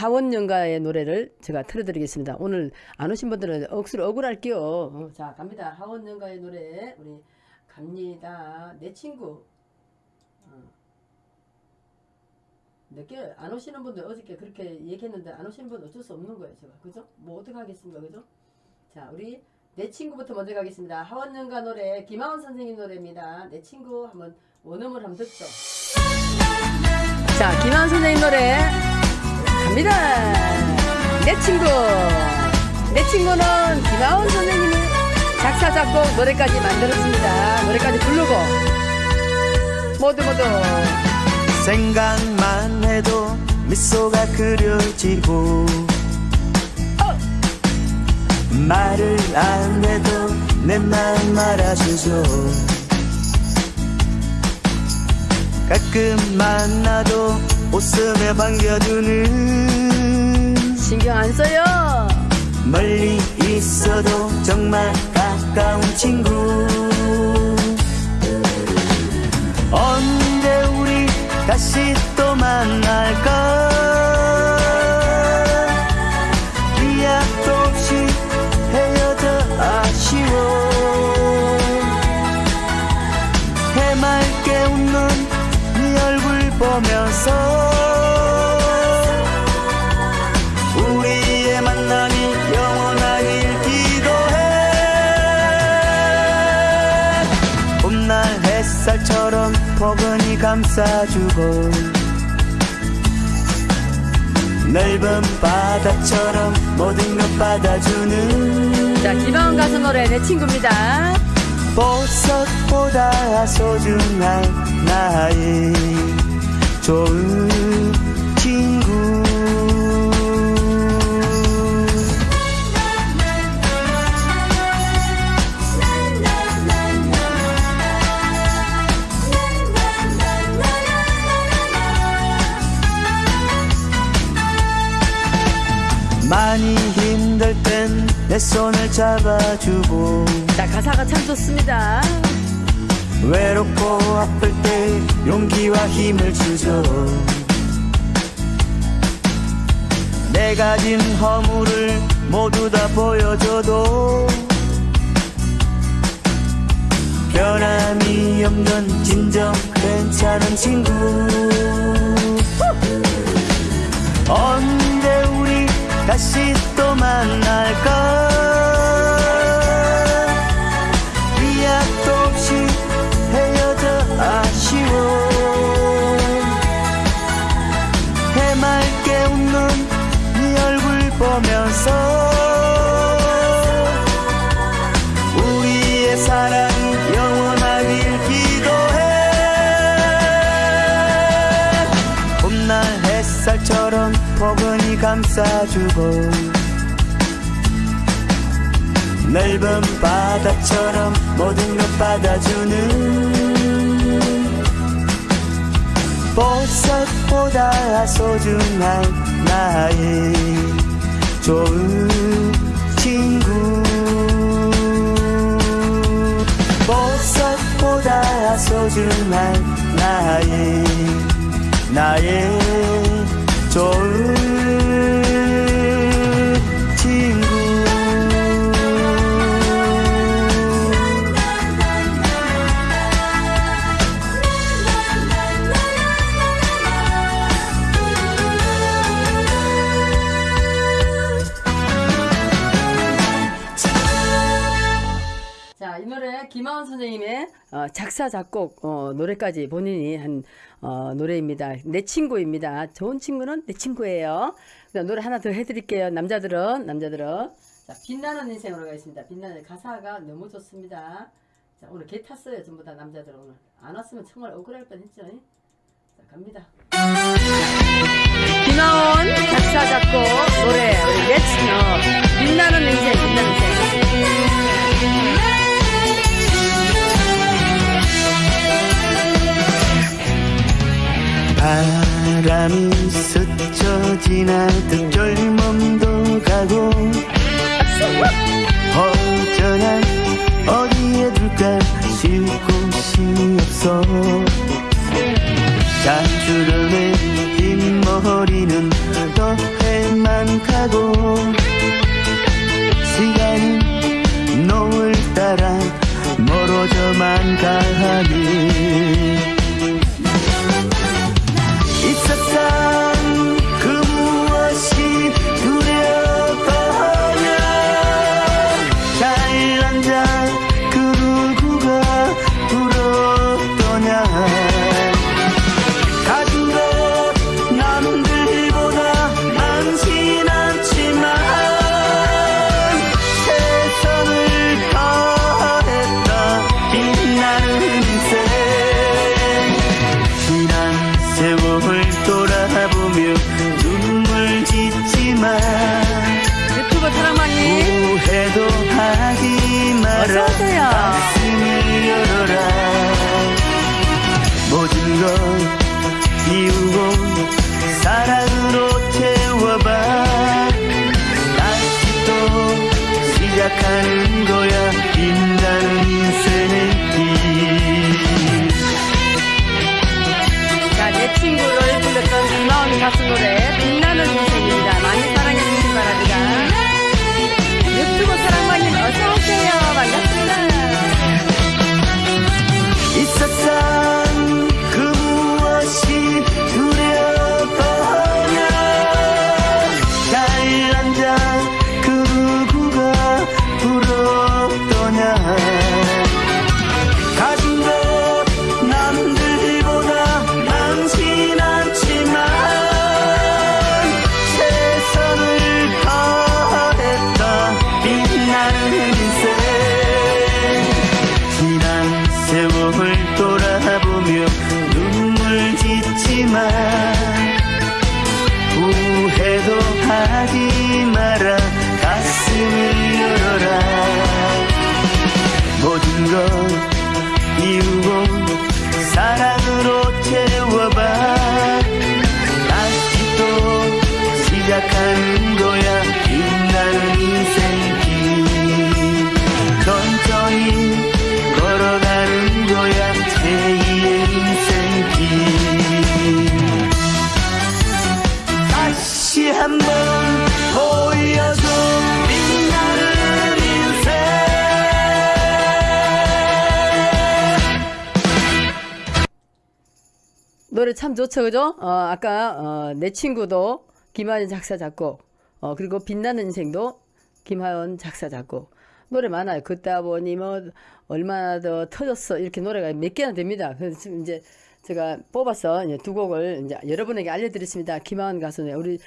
하원연가의 노래를 제가 틀어드리겠습니다. 오늘 안 오신 분들은 억수로 억울할게요. 어, 자 갑니다. 하원연가의 노래 우리 갑니다. 내 친구. 어. 늦게 안 오시는 분들 어저께 그렇게 얘기했는데 안 오시는 분 어쩔 수 없는 거예요. 제가 그죠? 뭐 어떻게 하겠습니까, 그죠? 자 우리 내 친구부터 먼저 가겠습니다. 하원연가 노래 김하원 선생님 노래입니다. 내 친구 한번 원음을 한번 듣죠. 자 김하원 선생님 노래 갑니다. 내 친구. 내 친구는 김하원 선생님이 작사, 작곡, 노래까지 만들었습니다. 노래까지 부르고. 모두 모두. 생각만 해도 미소가 그려지고 말을 안 해도 내 마음 알아주죠 가끔 만나도 웃으며 반겨주는 신경 안 써요. 멀리 있어도 정말 가까운 친구 언제 우리 다시 또 만날까 포근히 감싸주고 넓은 바다처럼 모든 것 받아주는 자, 김하원 가수 노래 내 친구입니다. 보석보다 소중한 나의 좋은 많이 힘들 땐 내 손을 잡아주고 자, 가사가 참 좋습니다. 외롭고 아플 때 용기와 힘을 주죠. 내 가진 허물을 모두 다 보여줘도 변함이 없는 진정 괜찮은 친구 다시 또 만날까 기약도 없이 헤어져 아쉬워. 해맑게 웃는 네 얼굴 보면서 우리의 사랑이 영원하길 기도해. 봄날 햇살처럼 포근히 감싸주고 넓은 바다처럼 모든 것 받아주는 보석보다 소중한 나의 좋은 친구. 보석보다 소중한 나의 나의 김하원 선생님의 어, 작사 작곡 어, 노래까지 본인이 한 어, 노래입니다. 내 친구입니다. 좋은 친구는 내 친구예요. 그다음 노래 하나 더 해드릴게요. 남자들은 남자들은 자, 빛나는 인생으로 가겠습니다. 빛나는 가사가 너무 좋습니다. 자, 오늘 개 탔어요. 전부 다 남자들 오늘 안 왔으면 정말 억울할 뻔했죠. 자, 갑니다. 김하원 작사 작곡 바람이 스쳐 지나듯 mine. 노래 참 좋죠 그죠? 어, 아까 어, 내 친구도 김하연 작사 작곡 어, 그리고 빛나는 인생도 김하연 작사 작곡 노래 많아요. 그따 보니 뭐 얼마나 더 터졌어 이렇게 노래가 몇 개나 됩니다. 그래서 지금 이제 제가 뽑아서 이제 두 곡을 이제 여러분에게 알려드렸습니다. 김하연 가수는 우리